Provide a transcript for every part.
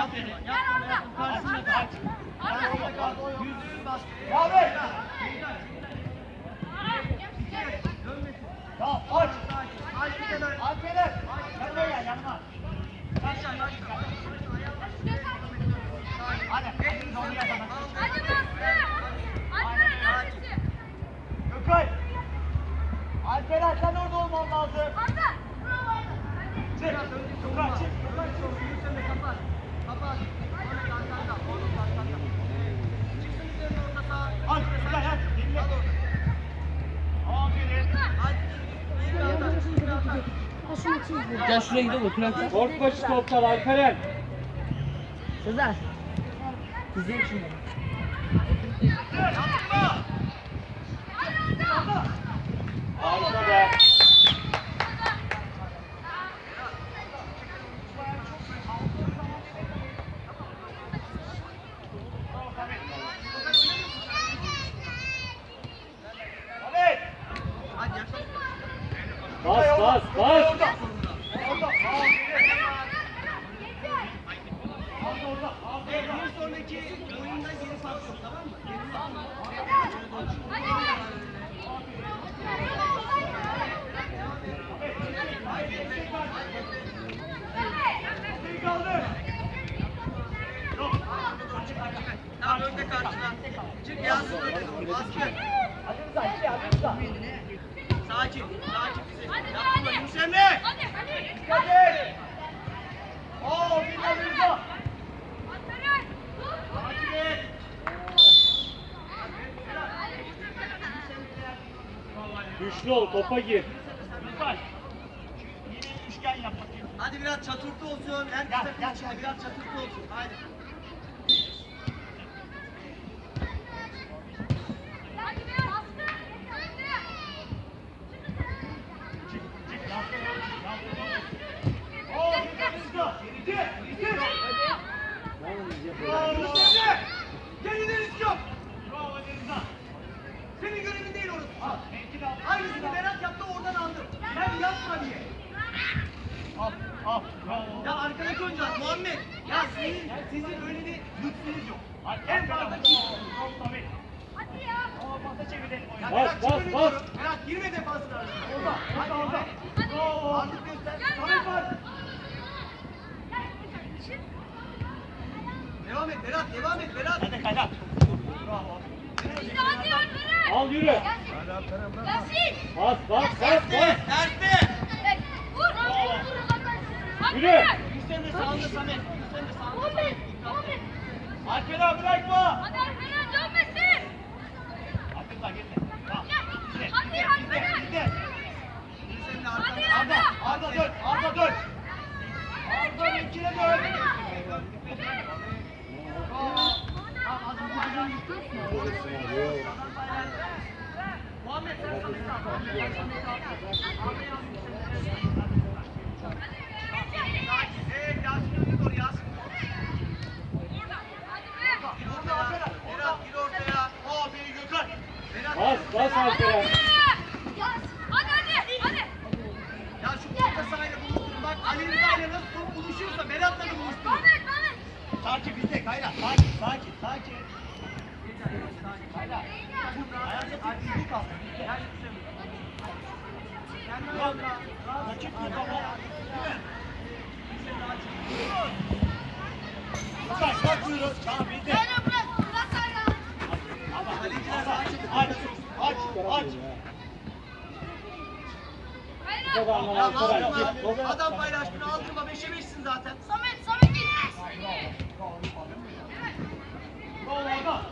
Yap yere. Yap yere. Yap karşısına kaç. Yüzüğün bas. Abi. Tamam aç. Aç bir kenara. Alperen. Yanıma gel yanıma. Başla başla. Hadi. Elini doğru yapalım. Gökay. Alperen sen orada olman lazım. Çık. Gökay çık. Gökay çık. Sen de kapat. Kapat. Ahmet arkanda. Oğlum arkanda. Çıksın üzerine orada sağ. Hadi Gökay hadi. Dinle. Al orada. Aferin. Hadi. İyi bir atak. iyi bir atak. Gel şuraya gidelim otur lan. Orta başı toplar Alperen. Sezer. İzleyin şimdi. Yapma. Harika be. Ahmet. Hadi yaklaş. Bas bas bas. Orada. Orada. Aferin. Orada orada. Evet, Aferin. Bir sonraki oyunda geri pas yok tamam mı? Kaldı. Yok. Tamam önde karşına. Çık Yasin önde. Baskı. Hadi hadi hadi. Sakin. Sakin bize. Yapma Yunus Emre. Dikkat et. Oo, bir kaldı Rıza. Takip et. Güçlü ol topa gir. Rıza. Yine üçgen yap bakayım. Hadi biraz çatırtı olsun. Her Gel, gel, gel. biraz çatırtı olsun. Haydi. Çık, çık. Yansın, yansın. Oo, bir kaldı Rıza. İki, iki. Bravo Rıza. Kendine risk yok. Bravo hadi Rıza. Senin görevin değil orası. Al, mevkini al. Aynısını Berat yaptı oradan aldım. Sen yapma diye. Al, al. Bravo. Ya arkadaki oyuncular Muhammed. Ya senin, sizin öyle bir lüksünüz yok. Hadi, En fazla fazla ki. Tabii. Oo, pasa çevirelim oyunu. Ya Bas, bas, bas. Berat girme defansına. Orada, orada, orada. Bravo. Artık göster. Samet var. Devam et Berat, devam et Berat. Hadi kaynak. Bravo. Al yürü. Bas bas bas Terste, bas. terste. Yürü. Üstten sağında Samet. Üstten de sağında. Alperen bırakma. Abdullah gitme. Tamam. Gide, Hadi, gide, hadi, gide, hadi. Hadi. Arda, Arda dön, Arda dön. Arda ikine dön. Muhammed sen Samet'i al. Muhammed Samet'i al. Ahmet'i al. Evet Yasin önüne doğru Yasin. Gir ortaya. Berat gir ortaya. Aferin Gökhan. Berat. Bas bas Alperen. Ya şu orta sahayla buluşturun. Bak Ali Rıza ile nasıl top buluşuyorsa Berat'la da buluşturun. Sakin bizde kaynak. Sakin, sakin, sakin. Kaynak. Ayakta Yusuf. Kendi Yok. ayağında. Rakip bir kafa. Değil mi? Gökhan kalkmıyoruz. Tamam bizde. Ama Kaleciler sağa çekip aç, aç, Ya aldırma. Git. Adam paylaştığını aldırma. 5'e 5'sin zaten. Samet, Samet git. Bravo Arda.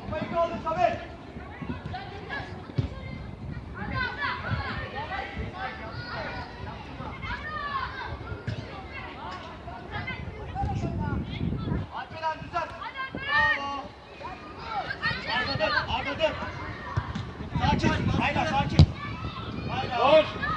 Kafayı kaldır Samet. Alperen düzelt. Arda dön, Arda dön. Sakin, hayla sakin. Hayla. Koş.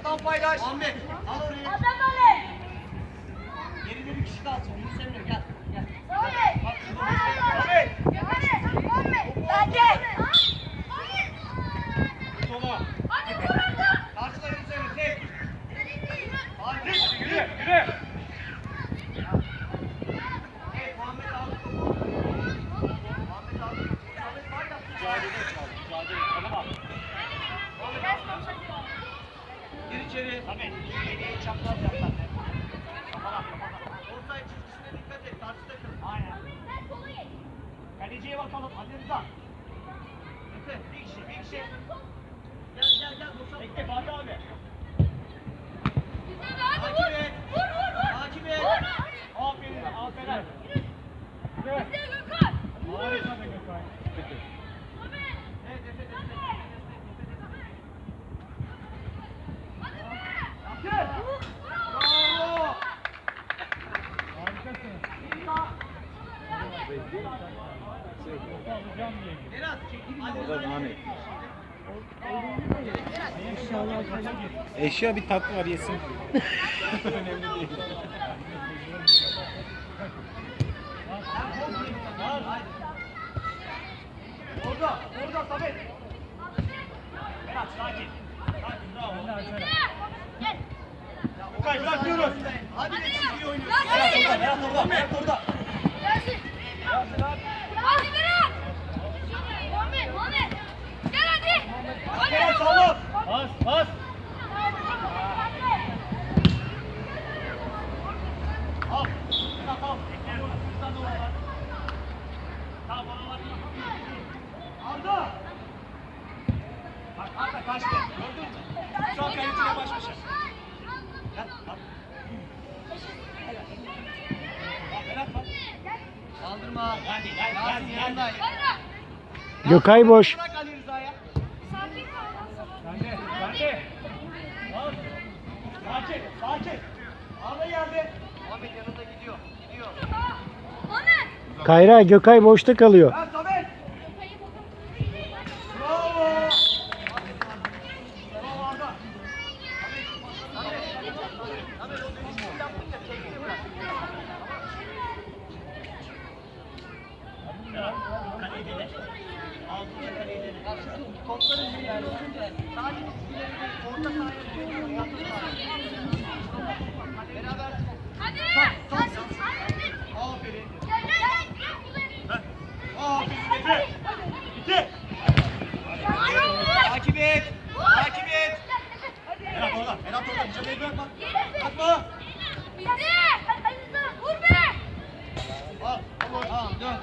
Adam paylaş. Ahmet. Al orayı. Geride bir kişi kalsın. Yunus Emre gel. Gel. Ahmet. Sola. Karşıda Yunus Emre tek. Hadi. Yürü, yürü. Evet Muhammed aldı topu. Muhammed aldı topu. Muhammed paylaş. Mücadele et abi, mücadele et. Tanıma. Gir içeri. Tabii. İğneyi çapraz yap sen de. Kafana kafana. Offside çizgisine dikkat et. Karşı takım. Aynen. Kaleciye bakalım. Hadi Rıza. Efe bir kişi bir kişi. Gel gel gel. Boşalt. Bekle Fatih abi. Takip et. Takip et. Aferin, aferin. Yürü. Harika be Gökay. Evet Efe destek. Bravo. Harikasın. Alacağım diye. Berat çekil. Hadi. İnşallah kalır. Eşya bir tatlı var yesin. Orada. Orada Samet. Sakin. Sakin bravo. Okay bırakmıyoruz. Hadi be çizgiyi oynuyoruz. Berat orada, Berat orada. Berat sağlam. Pas, pas. Al. Berat al. Bekle. Rıza da orada. Tamam oralar. Arda. Bak Arda kaçtı. Gördün mü? Şu an kaleciyle baş başa. Gel. Al. Al Berat bak. Kaldırma. Hadi. Gökay boş. Bırak Ali Rıza'ya. Sen de, sen de. Al. Sakin, sakin. Arda geldi. Ahmet yanında gidiyor. Gidiyor. Kayra Gökay boşta kalıyor. Ha Samet. Bravo. Bravo Arda. Samet. Samet o dönüşümü yaptın ya tekniği bırak. Kaleyi dene. Altında kaleyi dene. Ya şu topların bir yani. Sadece çizgileri değil. Orta sahaya düşüyor. Orta sahaya. Beraber. Aferin. Aferin Efe. İki. Takip et. Takip et. Berat orada, Berat orada. Mücadeleyi bırakma. Bırakma. Al. Tamam dön.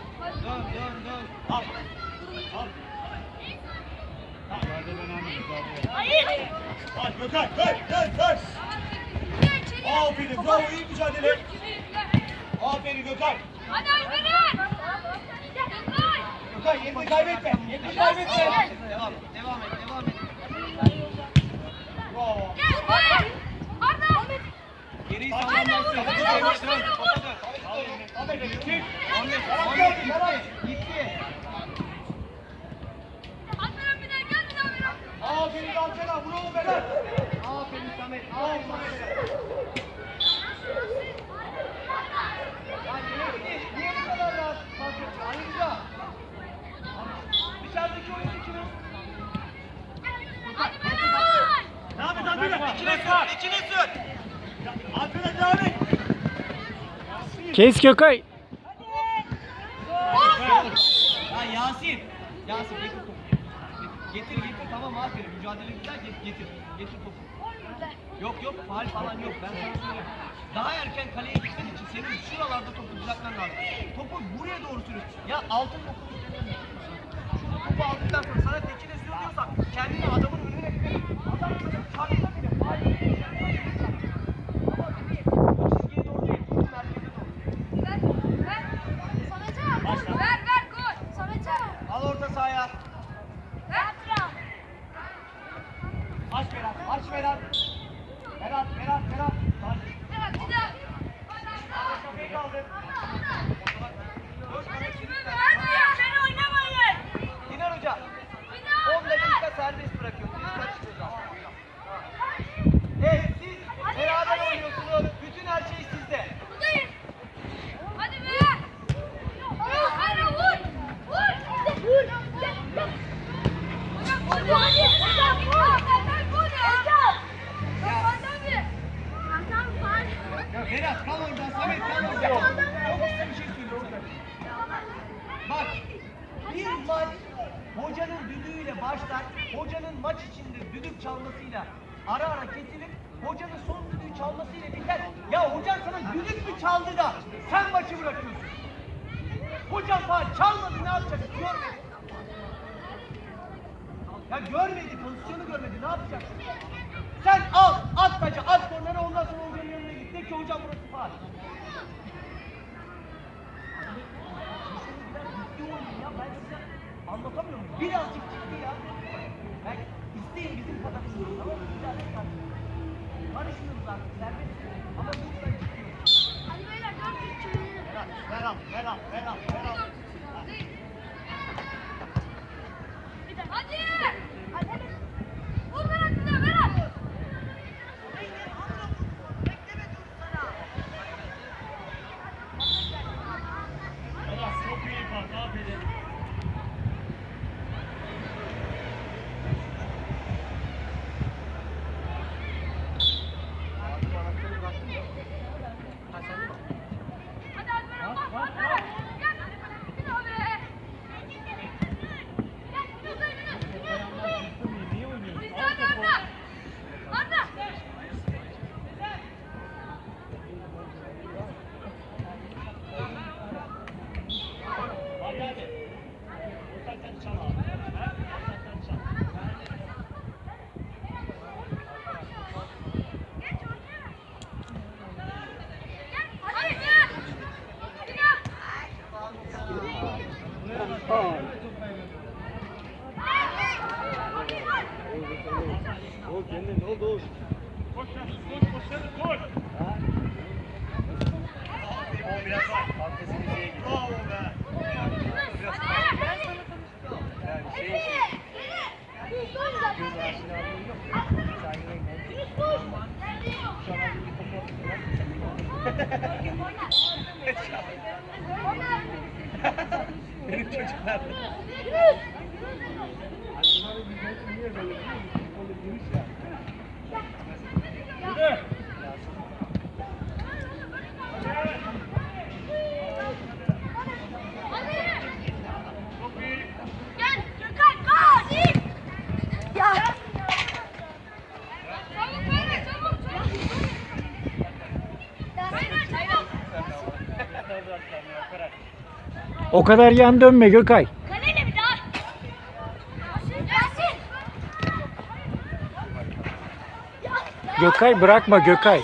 Dön dön dön. Al. Al. Al Gökay, dön, dön, dön. Aferin, bravo, iyi mücadele. Aferin Gökay. Gökay yerini kaybetme, yerini kaybetme. Devam et. Devam et. Devam et. Bravo. Topa dön. Topa dön. Aferin, çık. Ahmet. Ahmet gitti. Gitti. Aferin Alcela, bravo Berat. Aferin Samet. Aferin Samet. Ya niye, niye, niye bu kadar rahat pas yapıyor? Ali Rıza. Dışarıdaki oyuncu kimin? Devam et Alcela, İkine sür. İkine sür. Alcela devam et. Kes Gökay. Ya Yasin. Yasin getir topu. Getir getir tamam aferin. Mücadele güzel getir getir. Getir topu. Yok yok faal falan yok ben sana söyleyeyim. Daha erken kaleye gitmen için senin şuralarda topu düzeltmen lazım. Topu buraya doğru sürüyorsun. Ya altın topu Şurada topu aldıktan sonra sana tekine sür diyorsam kendini adamın önüne gidelim. Adam sana çarpsa bile faal yok. Ama bebeğim o çizgiye doğru değil. Topu merkeze doğru. Al orta sahaya. Aç Berat, aç Berat. Berat, Berat, Berat. Aç. Kafayı kaldır. Dinar Hoca, 10 dakika serbest bırakıyor. Biz kaçırıyoruz aslında. Hocanın düdüğüyle başlar, hocanın maç içinde düdük çalmasıyla ara ara kesilir, hocanın son düdüğü çalmasıyla biter. Ya hocan sana düdük mü çaldı da sen maçı bırakıyorsun? Hocan falan çalmadı ne yapacak? Görmedi. Ya görmedi, pozisyonu görmedi. Ne yapacaksın? Sen al, at taca, at kornere ondan sonra hocanın yanına git. De ki hocam burası faal. Şimdi biraz ciddi oynayın ya. Ben size anlatamıyor muyum? Birazcık ciddi ya. Ben isteyin bizim kadar isteyin. Tamam mı? Biraz karışın. Karışmıyoruz artık. Serbest. Ama lütfen ciddi. Hadi beyler 400 çevirelim. Ver al, ver al, ver al, Ele não tinha de nada. O kadar yan dönme Gökay. Kaleyle bir daha! Yasin! Gökay bırakma Gökay.